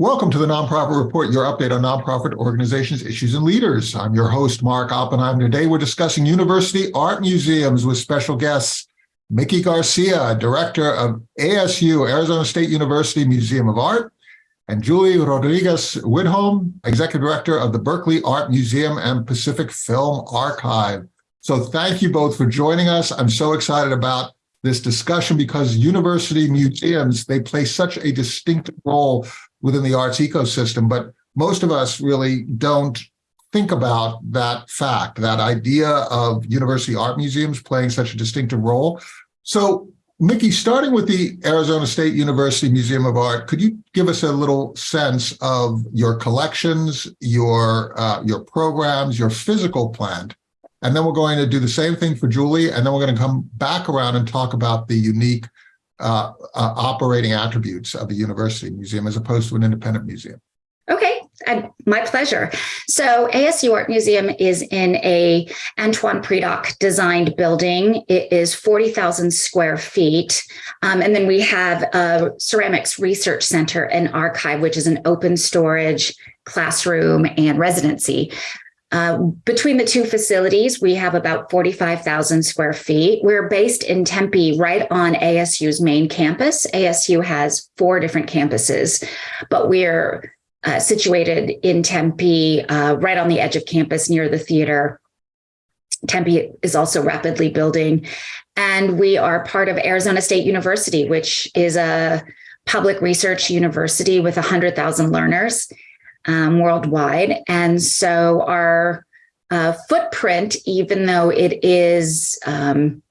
Welcome to the Nonprofit Report, your update on nonprofit organizations, issues, and leaders. I'm your host, Mark Oppenheim. And today, we're discussing university art museums with special guests, Miki Garcia, director of ASU, Arizona State University Museum of Art, and Julie Rodriguez Widholm, executive director of the Berkeley Art Museum and Pacific Film Archive. So thank you both for joining us. I'm so excited about this discussion because university museums, they play such a distinct role within the arts ecosystem, but most of us really don't think about that fact, that idea of university art museums playing such a distinctive role. So Miki, starting with the Arizona State University Museum of Art, could you give us a little sense of your collections, your uh, your programs, your physical plant, and then we're going to do the same thing for Julie, and then we're going to come back around and talk about the unique uh, uh, operating attributes of a university museum as opposed to an independent museum. Okay, my pleasure. So ASU Art Museum is in a Antoine Predock designed building. It is 40,000 square feet. Um, and then we have a ceramics research center and archive, which is an open storage classroom and residency. Uh, between the two facilities, we have about 45,000 square feet. We're based in Tempe, right on ASU's main campus. ASU has four different campuses, but we're uh, situated in Tempe, uh, right on the edge of campus near the theater. Tempe is also rapidly building. And we are part of Arizona State University, which is a public research university with 100,000 learners um, worldwide. And so our uh, footprint, even though it is um,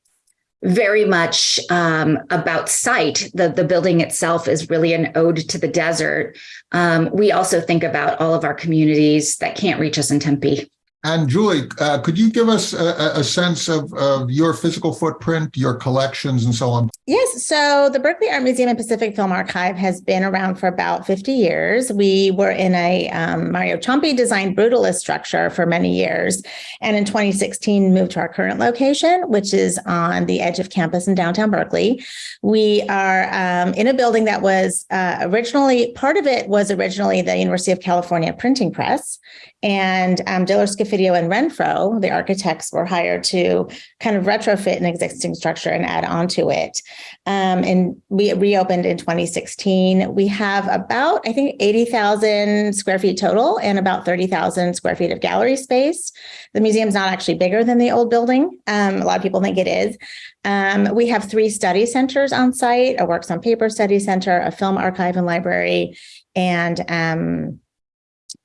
very much um, about site, the, the building itself is really an ode to the desert. Um, we also think about all of our communities that can't reach us in Tempe. And Julie, uh, could you give us a, a sense of, of, your physical footprint, your collections, and so on? Yes. So the Berkeley Art Museum and Pacific Film Archive has been around for about 50 years. We were in a um, Mario Ciampi designed brutalist structure for many years. And in 2016, moved to our current location, which is on the edge of campus in downtown Berkeley. We are um, in a building that was uh, originally, part of it was originally the University of California Printing Press. And um, Diller Scofidio and Renfro, the architects, were hired to kind of retrofit an existing structure and add on to it. Um, and we reopened in 2016. We have about, I think, 80,000 square feet total and about 30,000 square feet of gallery space. The museum's not actually bigger than the old building. Um, a lot of people think it is. Um, we have three study centers on site, a works on paper study center, a film archive and library, and um,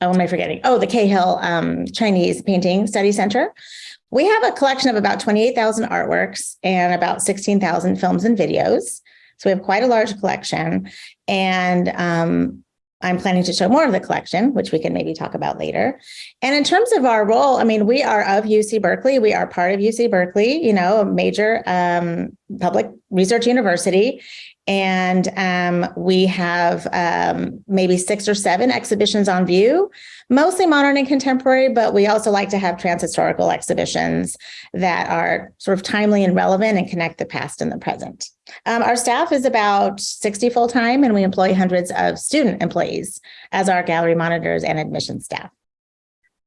oh, am I forgetting? Oh, the Cahill um, Chinese Painting Study Center. We have a collection of about 28,000 artworks and about 16,000 films and videos. So we have quite a large collection. And um, I'm planning to show more of the collection, which we can maybe talk about later. And in terms of our role, I mean, we are of UC Berkeley. We are part of UC Berkeley, you know, a major um, public research university. And um, we have um, maybe six or seven exhibitions on view, mostly modern and contemporary, but we also like to have trans-historical exhibitions that are sort of timely and relevant and connect the past and the present. Um, our staff is about 60 full-time and we employ hundreds of student employees as our gallery monitors and admission staff.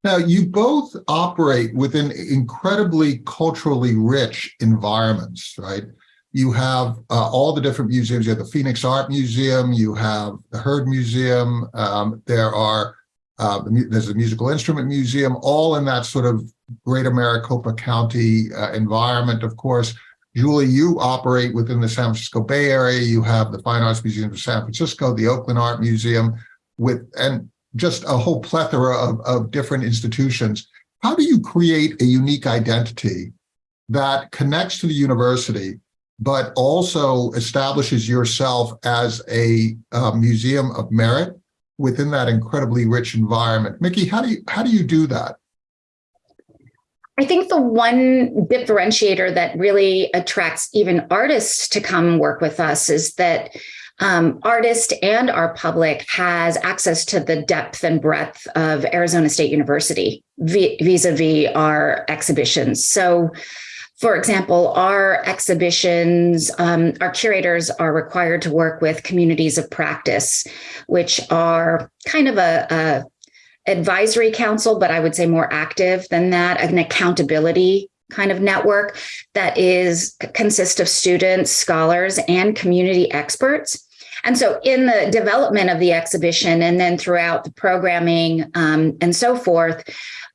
Now, you both operate within incredibly culturally rich environments, right? You have uh, all the different museums. You have the Phoenix Art Museum, you have the Heard Museum, um, there are, uh, there's a musical instrument museum, all in that sort of greater Maricopa County uh, environment, of course. Julie, you operate within the San Francisco Bay Area. You have the Fine Arts Museum of San Francisco, the Oakland Art Museum, with and just a whole plethora of, of different institutions. How do you create a unique identity that connects to the university but also establishes yourself as a uh, museum of merit within that incredibly rich environment. Miki, how do you how do you do that? I think the one differentiator that really attracts even artists to come work with us is that um, artist and our public has access to the depth and breadth of Arizona State University vis-a-vis -vis our exhibitions. So for example, our exhibitions, um, our curators are required to work with communities of practice, which are kind of a, a advisory council, but I would say more active than that, an accountability kind of network that is consists of students, scholars, and community experts. And so, in the development of the exhibition and then throughout the programming um, and so forth,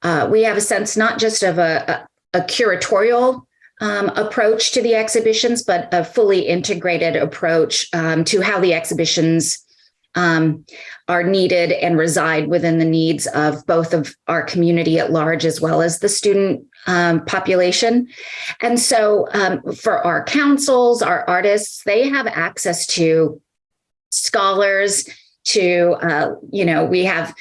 uh, we have a sense not just of a, a, a curatorial um, approach to the exhibitions, but a fully integrated approach um, to how the exhibitions um, are needed and reside within the needs of both of our community at large as well as the student um, population. And so um, for our councils, our artists, they have access to scholars, to, uh, you know, we have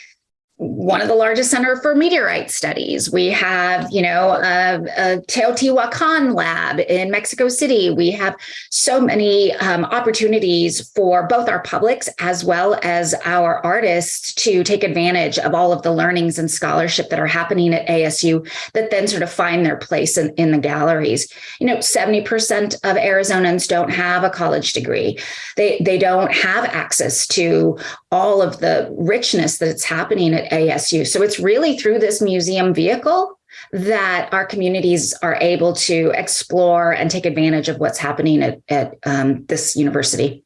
one of the largest center for meteorite studies. We have, you know, a, a Teotihuacan lab in Mexico City. We have so many um, opportunities for both our publics as well as our artists to take advantage of all of the learnings and scholarship that are happening at ASU that then sort of find their place in, in the galleries. You know, 70% of Arizonans don't have a college degree. They, they don't have access to all of the richness that's happening at ASU. So it's really through this museum vehicle that our communities are able to explore and take advantage of what's happening at, at um, this university.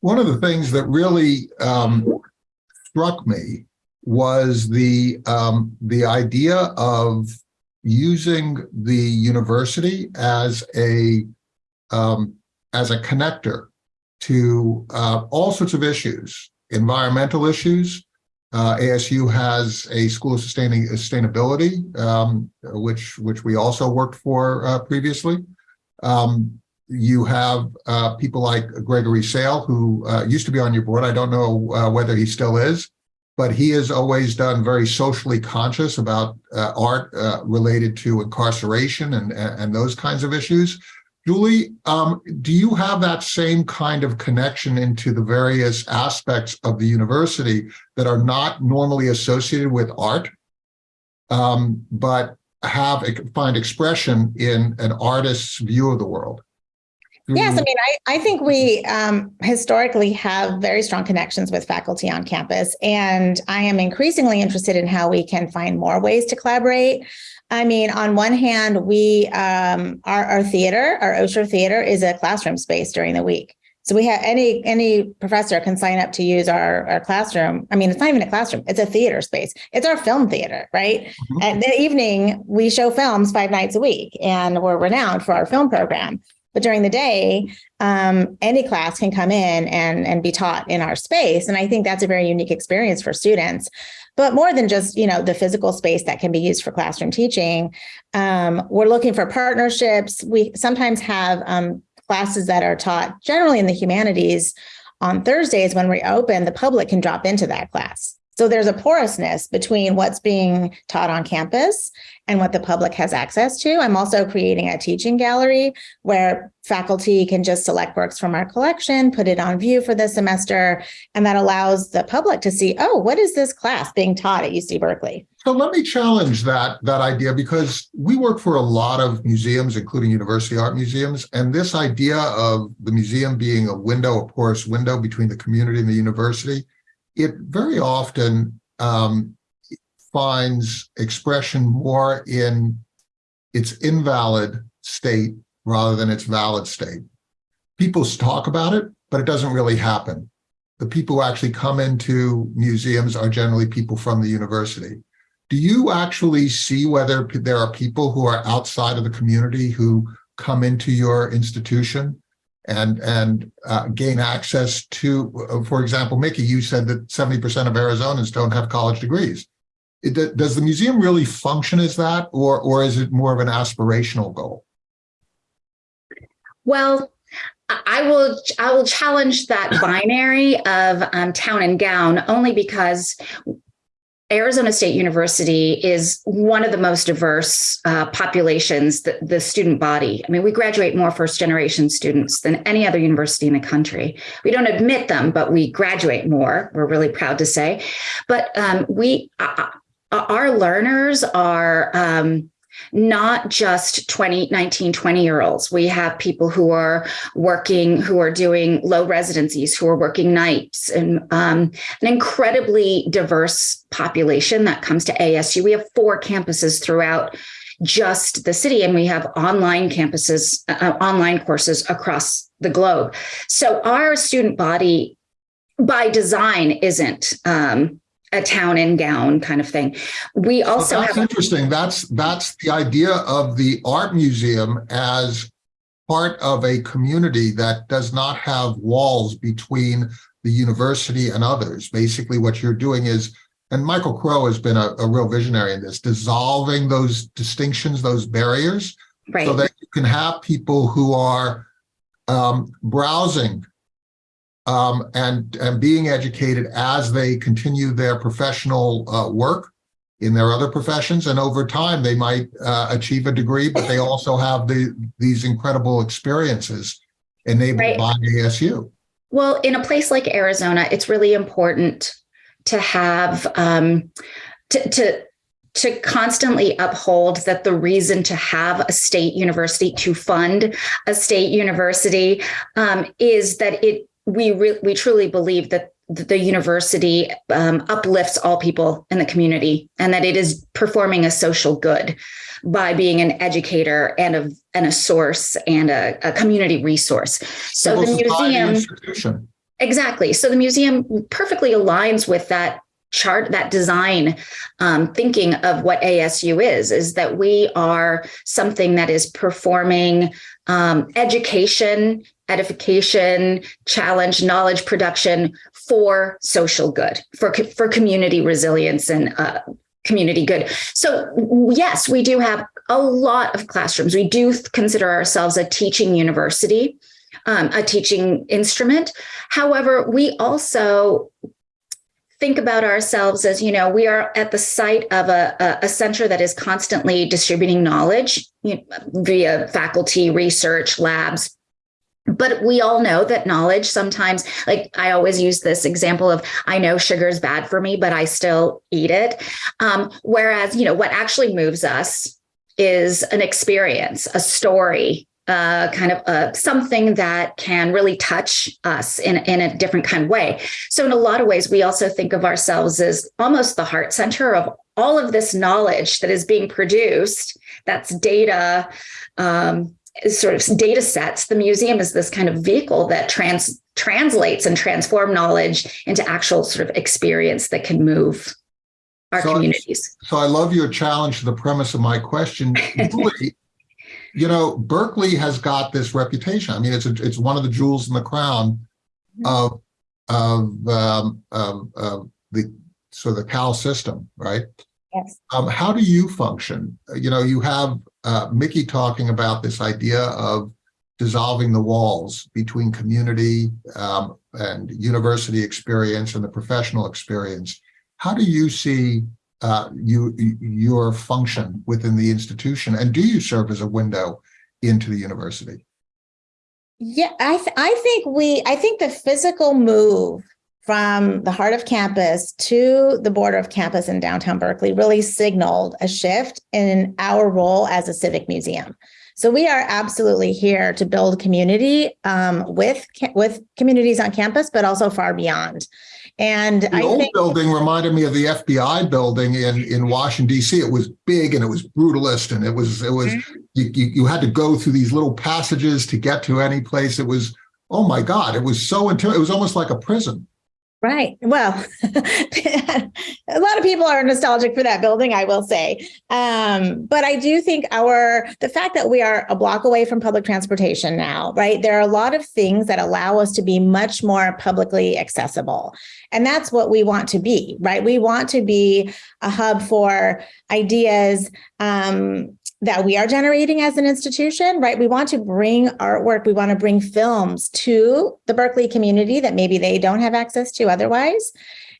One of the things that really um, struck me was the um, the idea of using the university as a um, as a connector to uh, all sorts of issues, environmental issues, uh, ASU has a School of Sustaining Sustainability, um, which which we also worked for uh, previously. Um, you have uh, people like Gregory Sale, who uh, used to be on your board. I don't know uh, whether he still is, but he has always done very socially conscious about uh, art related to incarceration and, and those kinds of issues. Julie, um, do you have that same kind of connection into the various aspects of the university that are not normally associated with art, um, but have a find expression in an artist's view of the world? Yes, I mean, I, I think we um, historically have very strong connections with faculty on campus, and I am increasingly interested in how we can find more ways to collaborate. I mean, on one hand, we um, our, our theater, our Osher Theater, is a classroom space during the week. So we have any any professor can sign up to use our, our classroom. I mean, it's not even a classroom; it's a theater space. It's our film theater, right? Mm-hmm. And the evening we show films five nights a week, and we're renowned for our film program. But during the day, um, any class can come in and and be taught in our space, and I think that's a very unique experience for students. But more than just you know the physical space that can be used for classroom teaching um, we're looking for partnerships. We sometimes have um, classes that are taught generally in the humanities on thursdays when we open the public can drop into that class so there's a porousness between what's being taught on campus and what the public has access to. I'm also creating a teaching gallery where faculty can just select works from our collection, put it on view for the semester, and that allows the public to see, oh, what is this class being taught at UC Berkeley? So let me challenge that that idea because we work for a lot of museums, including university art museums, and this idea of the museum being a window, a porous window between the community and the university it very often um, finds expression more in its invalid state rather than its valid state. People talk about it, but it doesn't really happen. The people who actually come into museums are generally people from the university. Do you actually see whether there are people who are outside of the community who come into your institution and and uh, gain access to, uh, for example, Miki, you said that 70% of Arizonans don't have college degrees. It, does the museum really function as that, or or is it more of an aspirational goal? Well, I will I will challenge that binary of um, town and gown only because Arizona State University is one of the most diverse uh, populations, the, the, student body. I mean, we graduate more first generation students than any other university in the country. We don't admit them, but we graduate more. We're really proud to say. But um, we, uh, uh our learners are um, not just 20, 19, 20 year olds. We have people who are working, who are doing low residencies, who are working nights, and um, an incredibly diverse population that comes to ASU. We have four campuses throughout just the city, and we have online campuses, uh, online courses across the globe. So our student body, by design, isn't um, a town and gown kind of thing. We So also that's have interesting. That's, that's the idea of the art museum as part of a community that does not have walls between the university and others. Basically, what you're doing is, and Michael Crow has been a, a real visionary in this, dissolving those distinctions, those barriers, right. so that you can have people who are um, browsing um, and, and being educated as they continue their professional uh, work in their other professions. And over time, they might uh, achieve a degree, but they also have the, these incredible experiences enabled Right. by ASU. Well, in a place like Arizona, it's really important to have um, to, to to constantly uphold that the reason to have a state university to fund a state university um, is that it we re- we truly believe that the university um, uplifts all people in the community and that it is performing a social good by being an educator and a and a source and a, a community resource. So the Civil society museum Exactly. So the museum perfectly aligns with that chart, that design um, thinking of what ASU is, is that we are something that is performing um, education, edification, challenge, knowledge production for social good, for, for community resilience and uh, community good. So yes, we do have a lot of classrooms. We do consider ourselves a teaching university, um, a teaching instrument. However, we also think about ourselves as, you know, we are at the site of a, a, center that is constantly distributing knowledge you know, via faculty, research, labs. But we all know that knowledge sometimes, like I always use this example of, I know sugar is bad for me, but I still eat it. Um, whereas, you know, what actually moves us is an experience, a story, uh, kind of uh, something that can really touch us in, in a different kind of way. So, in a lot of ways, we also think of ourselves as almost the heart center of all of this knowledge that is being produced. That's data, um, sort of data sets. The museum is this kind of vehicle that trans translates and transform knowledge into actual sort of experience that can move our So communities. So I love your challenge to the premise of my question. You know, Berkeley has got this reputation. I mean, it's a, it's one of the jewels in the crown of of um, um, of the so the Cal system, right? Yes. Um, how do you function? You know, you have uh, Miki talking about this idea of dissolving the walls between community um, and university experience and the professional experience. How do you see uh, you your function within the institution, and do you serve as a window into the university? Yeah, I th- I think we I think the physical move from the heart of campus to the border of campus in downtown Berkeley really signaled a shift in our role as a civic museum. So we are absolutely here to build community um, with with communities on campus, but also far beyond. And The I old think building reminded me of the FBI building in in Washington D.C. It was big and it was brutalist, and it was it was you, you you had to go through these little passages to get to any place. It was oh my god, it was so It was almost like a prison. Right. Well, a lot of people are nostalgic for that building, I will say. Um, but I do think our the fact that we are a block away from public transportation now, right? There are a lot of things that allow us to be much more publicly accessible. And that's what we want to be, right? We want to be a hub for ideas um, that we are generating as an institution, right? We want to bring artwork, we want to bring films to the Berkeley community that maybe they don't have access to otherwise.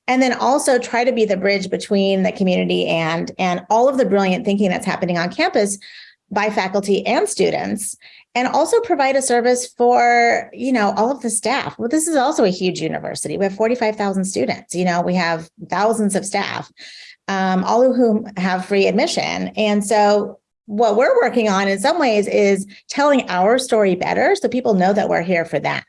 And then also try to be the bridge between the community and, and all of the brilliant thinking that's happening on campus by faculty and students and also provide a service for you know all of the staff. Well this is also a huge university. We have 45,000 students you know we have thousands of staff um, all of whom have free admission. And so what we're working on in some ways is telling our story better so people know that we're here for them.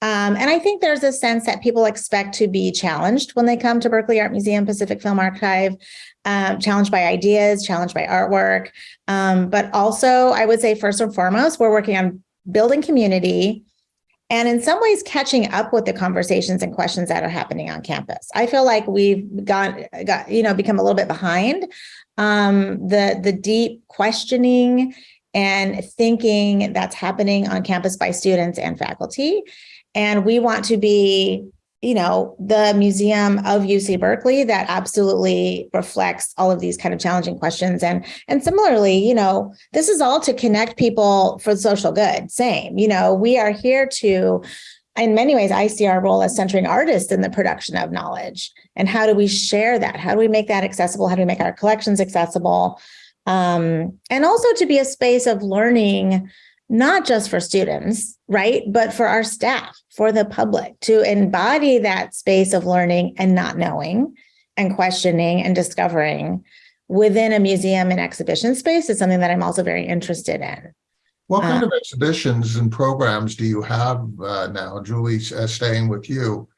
Um, and I think there's a sense that people expect to be challenged when they come to Berkeley Art Museum, Pacific Film Archive, um, challenged by ideas, challenged by artwork. Um, but also, I would say, first and foremost, we're working on building community and in some ways catching up with the conversations and questions that are happening on campus. I feel like we've got, got you know, become a little bit behind um, the, the deep questioning and thinking that's happening on campus by students and faculty. And we want to be, you know, the museum of UC Berkeley that absolutely reflects all of these kind of challenging questions. And, and similarly, you know, this is all to connect people for social good. Same, you know, we are here to, in many ways, I see our role as centering artists in the production of knowledge. And how do we share that? How do we make that accessible? How do we make our collections accessible? Um, and also to be a space of learning not just for students, right, but for our staff, for the public, to embody that space of learning and not knowing and questioning and discovering within a museum and exhibition space is something that I'm also very interested in. What kind Uh, of exhibitions and programs do you have uh, now? Julie, uh, staying with you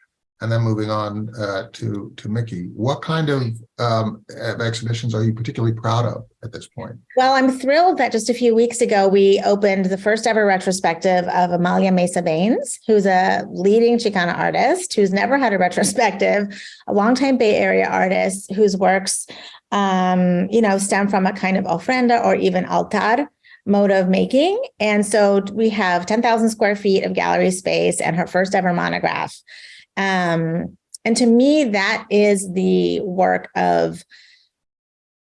and then moving on uh, to, to Miki. What kind of um, of exhibitions are you particularly proud of at this point? Well, I'm thrilled that just a few weeks ago, we opened the first ever retrospective of Amalia Mesa Bains, who's a leading Chicana artist who's never had a retrospective, a longtime Bay Area artist whose works, um, you know, stem from a kind of ofrenda or even altar mode of making. And so we have 10,000 square feet of gallery space and her first ever monograph. Um, and to me, that is the work of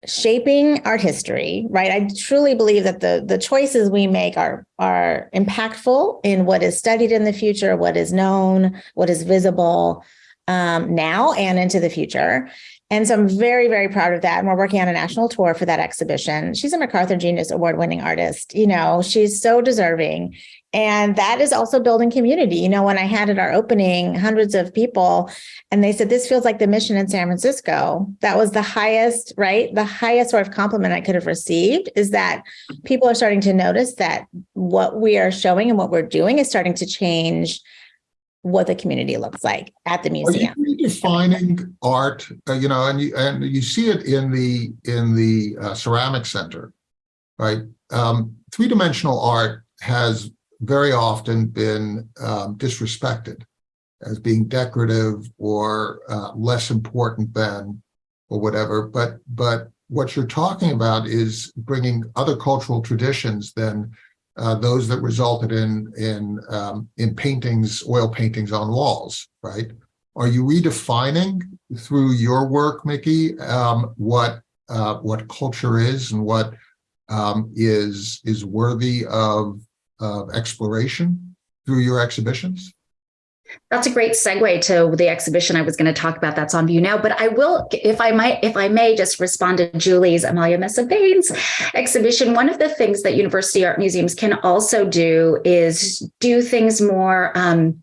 shaping art history, right? I truly believe that the the choices we make are are impactful in what is studied in the future, what is known, what is visible um, now and into the future. And so I'm very, very proud of that. And we're working on a national tour for that exhibition. She's a MacArthur Genius Award winning artist. You know, she's so deserving. And that is also building community. You know, when I had at our opening hundreds of people and they said, this feels like the mission in San Francisco, that was the highest, right? The highest sort of compliment I could have received is that people are starting to notice that what we are showing and what we're doing is starting to change what the community looks like at the museum. redefining art, uh, you know, and you, and you see it in the, in the uh, ceramic center, right? Um, three-dimensional art has very often been um, disrespected as being decorative or uh, less important than or whatever. But but what you're talking about is bringing other cultural traditions than uh, those that resulted in in um, in paintings, oil paintings on walls, right? Are you redefining through your work, Miki, um, what uh, what culture is and what um, is is worthy of of exploration through your exhibitions? That's a great segue to the exhibition I was going to talk about that's on view now. But I will, if I might, if I may just respond to Julie's Amalia Mesa Bains exhibition. One of the things that university art museums can also do is do things more um,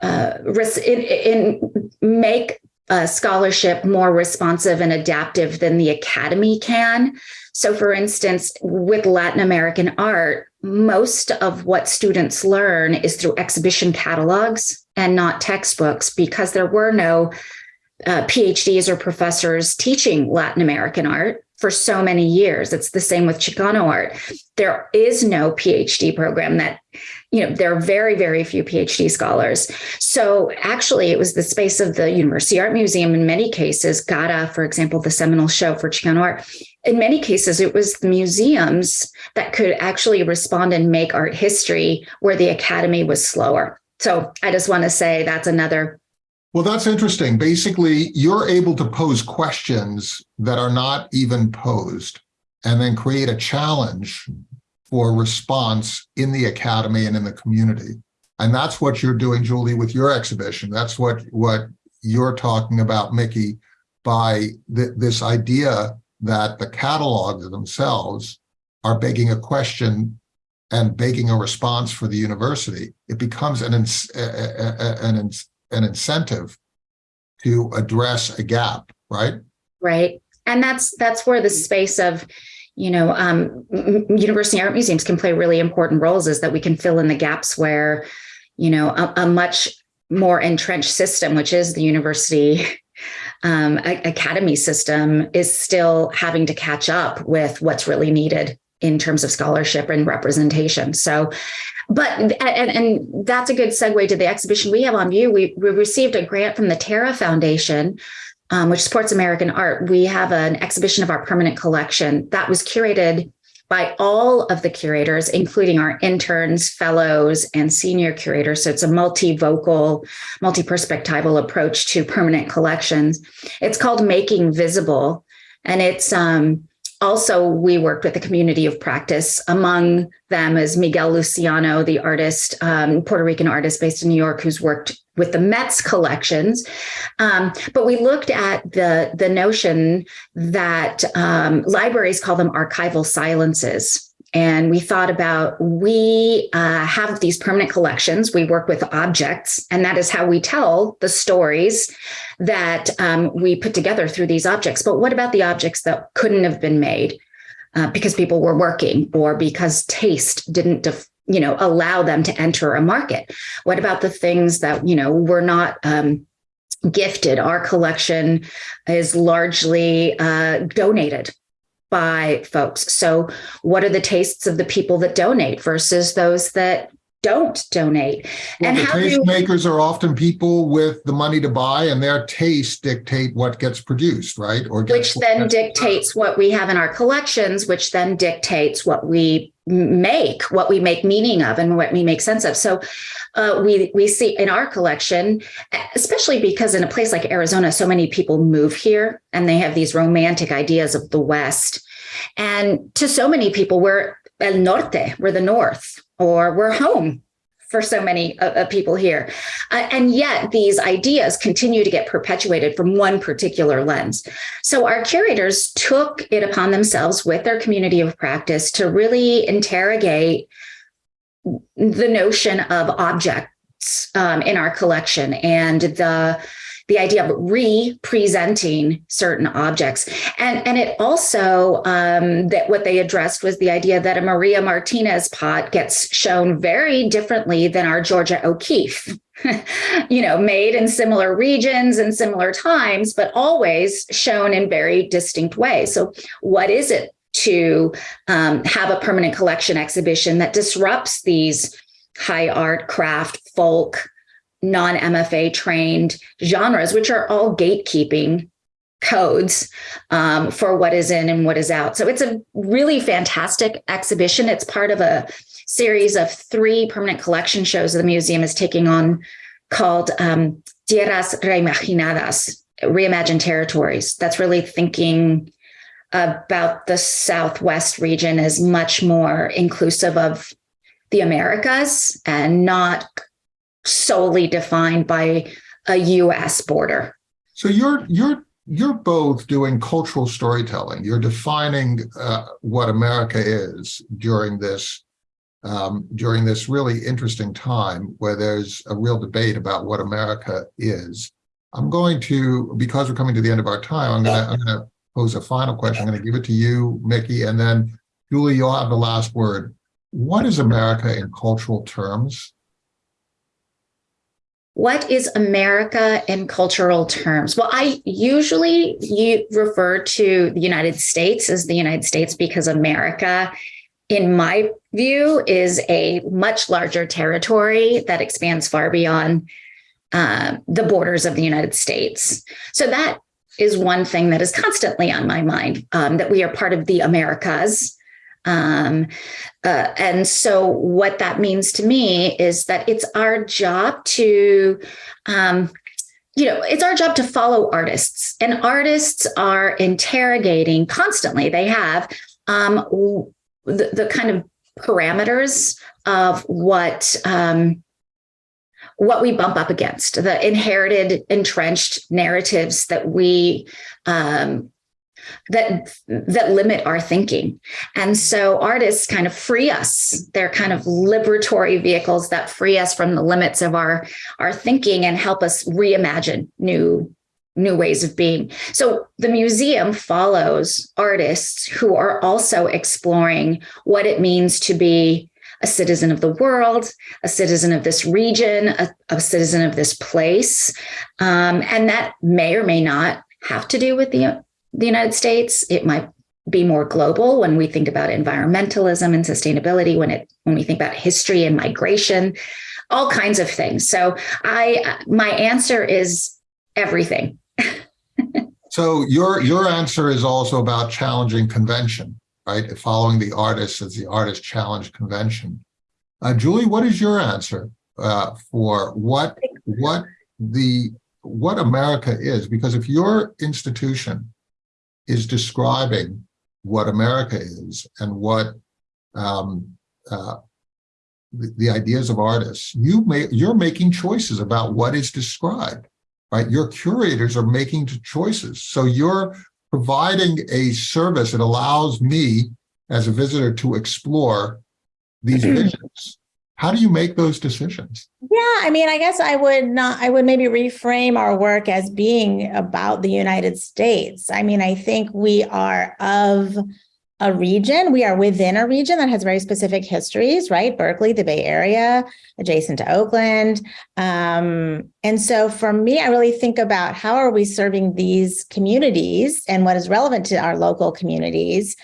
uh, in, in make uh, scholarship more responsive and adaptive than the academy can. So, for instance, with Latin American art, most of what students learn is through exhibition catalogs and not textbooks because there were no uh, PhDs or professors teaching Latin American art for so many years. It's the same with Chicano art. There is no PhD program that, you know, there are very, very few PhD scholars. So actually, it was the space of the University Art Museum in many cases, CARA, for example, the seminal show for Chicano art. In many cases, it was the museums that could actually respond and make art history where the academy was slower. So I just want to say that's another Well, that's interesting. Basically, you're able to pose questions that are not even posed and then create a challenge for response in the academy and in the community. And that's what you're doing, Julie, with your exhibition. That's what, what you're talking about, Miki, by th this idea that the catalogs themselves are begging a question and begging a response for the university. It becomes an, an, an incentive to address a gap, right? right and that's that's where the space of you know, um, university art museums can play really important roles is that we can fill in the gaps where, you know, a, a much more entrenched system, which is the university um, academy system, is still having to catch up with what's really needed in terms of scholarship and representation. So, but and, and that's a good segue to the exhibition we have on view. We, we received a grant from the Terra Foundation um, which supports American art, we have an exhibition of our permanent collection that was curated by all of the curators, including our interns, fellows, and senior curators. So it's a multi-vocal, multi-perspectival approach to permanent collections. It's called Making Visible, and it's um, also we worked with a community of practice. Among them is Miguel Luciano, the artist, um, Puerto Rican artist based in New York, who's worked with the Met's collections. Um, but we looked at the, the notion that um, libraries call them archival silences. And we thought about we uh, have these permanent collections. We work with objects, and that is how we tell the stories that um, we put together through these objects. But what about the objects that couldn't have been made uh, because people were working or because taste didn't def- you know, allow them to enter a market? What about the things that, you know, were not um, gifted? Our collection is largely uh, donated by folks. So what are the tastes of the people that donate versus those that don't donate. Well, and the how do tastemakers are often people with the money to buy, and their tastes dictate what gets produced, right? Or which then dictates what we have in our collections, which then dictates what we make, what we make meaning of, and what we make sense of. So, uh, we we see in our collection, especially because in a place like Arizona, so many people move here and they have these romantic ideas of the West, and to so many people, we're el norte, we're the North, or we're home for so many uh, uh, people here. Uh, and yet these ideas continue to get perpetuated from one particular lens. So our curators took it upon themselves with their community of practice to really interrogate the notion of objects um, in our collection and the the idea of re-presenting certain objects. And, and it also, um, that what they addressed was the idea that a Maria Martinez pot gets shown very differently than our Georgia O'Keeffe. you know, made in similar regions and similar times, but always shown in very distinct ways. So, what is it to um, have a permanent collection exhibition that disrupts these high art, craft, folk, non-MFA trained genres, which are all gatekeeping codes um, for what is in and what is out. So it's a really fantastic exhibition. It's part of a series of three permanent collection shows the museum is taking on called um, Tierras Reimaginadas, Reimagined Territories. That's really thinking about the Southwest region as much more inclusive of the Americas and not solely defined by a US border. So you're you're you're both doing cultural storytelling. You're defining uh, what America is during this um, during this really interesting time where there's a real debate about what America is. I'm going to because we're coming to the end of our time. I'm gonna I'm gonna pose a final question. I'm gonna give it to you, Miki, and then Julie, you'll have the last word. What is America in cultural terms? What is America in cultural terms? Well, I usually refer to the United States as the United States because America, in my view, is a much larger territory that expands far beyond uh, the borders of the United States. So that is one thing that is constantly on my mind um, that we are part of the Americas um, uh, and so, what that means to me is that it's our job to, um, you know, it's our job to follow artists, and artists are interrogating constantly. They have um, the, the kind of parameters of what um, what we bump up against, the inherited, entrenched narratives that we um, that that limit our thinking and so artists kind of free us they're kind of liberatory vehicles that free us from the limits of our our thinking and help us reimagine new new ways of being. So the museum follows artists who are also exploring what it means to be a citizen of the world, a citizen of this region, a, a citizen of this place. Um, and that may or may not have to do with the, the United States. It might be more global when we think about environmentalism and sustainability, when it when we think about history and migration, all kinds of things. So I my answer is everything. So your your answer is also about challenging convention, right? Following the artist as the artist challenge convention. Uh, Julie, what is your answer uh, for what what the what America is? Because if your institution is describing what America is and what um, uh, the, the ideas of artists, you may you're making choices about what is described right? Your curators are making choices. So you're providing a service that allows me as a visitor to explore these visions. How do you make those decisions? Yeah, I mean, I guess I would not, I would maybe reframe our work as being about the United States. I mean, I think we are of a region. We are within a region that has very specific histories, right? Berkeley, the Bay Area, adjacent to Oakland. Um, and so for me, I really think about how are we serving these communities and what is relevant to our local communities.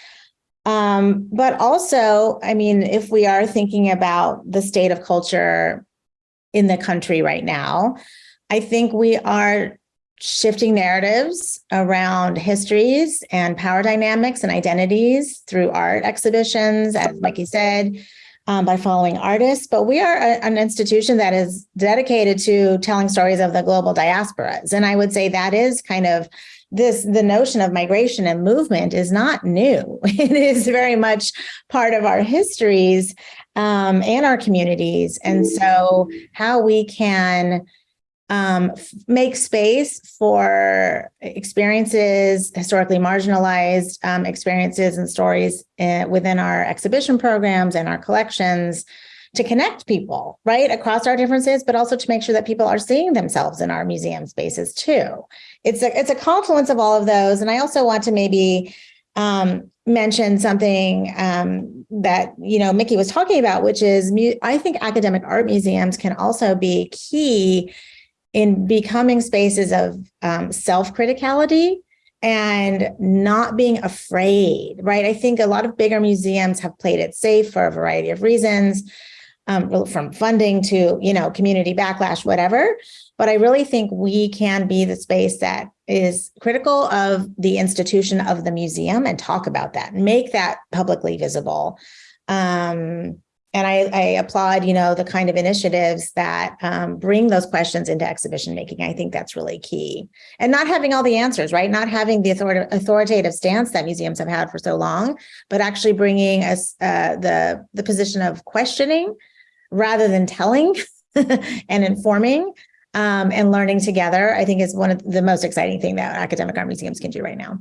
Um, but also, I mean, if we are thinking about the state of culture in the country right now, I think we are shifting narratives around histories and power dynamics and identities through art exhibitions, as Miki said, um, by following artists. But we are a, an institution that is dedicated to telling stories of the global diasporas. And I would say that is kind of this the notion of migration and movement is not new. It is very much part of our histories um, and our communities. And so how we can um, make space for experiences, historically marginalized um, experiences and stories uh, within our exhibition programs and our collections to connect people, right, across our differences, but also to make sure that people are seeing themselves in our museum spaces too. It's a, it's a confluence of all of those. And I also want to maybe um, mention something um, that, you know, Miki was talking about, which is I think academic art museums can also be key in becoming spaces of um, self-criticality and not being afraid, right? I think a lot of bigger museums have played it safe for a variety of reasons, um, from funding to, you know, community backlash, whatever. But I really think we can be the space that is critical of the institution of the museum and talk about that, make that publicly visible. Um, and I, I, applaud, you know, the kind of initiatives that um, bring those questions into exhibition making. I think that's really key. And not having all the answers, right? Not having the authoritative stance that museums have had for so long, but actually bringing us uh, the, the position of questioning rather than telling and informing um, and learning together, I think is one of the most exciting thing that academic art museums can do right now.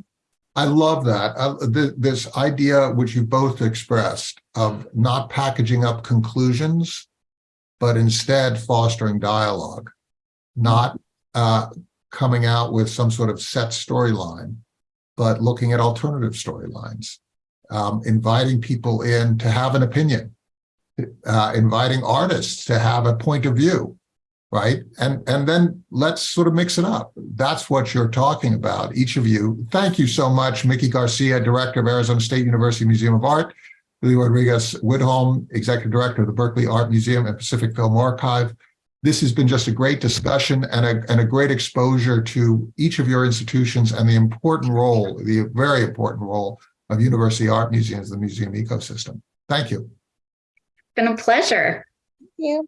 I love that. Uh, th this idea, which you both expressed, of not packaging up conclusions, but instead fostering dialogue, not uh, coming out with some sort of set storyline, but looking at alternative storylines, um, inviting people in to have an opinion, uh, inviting artists to have a point of view, right? And, and then let's sort of mix it up. That's what you're talking about, each of you. Thank you so much, Miki Garcia, Director of Arizona State University Museum of Art, Lee Rodriguez Widholm, Executive Director of the Berkeley Art Museum and Pacific Film Archive. This has been just a great discussion and a, and a great exposure to each of your institutions and the important role, the very important role of university art museums, the museum ecosystem. Thank you. Been a pleasure. Thank you.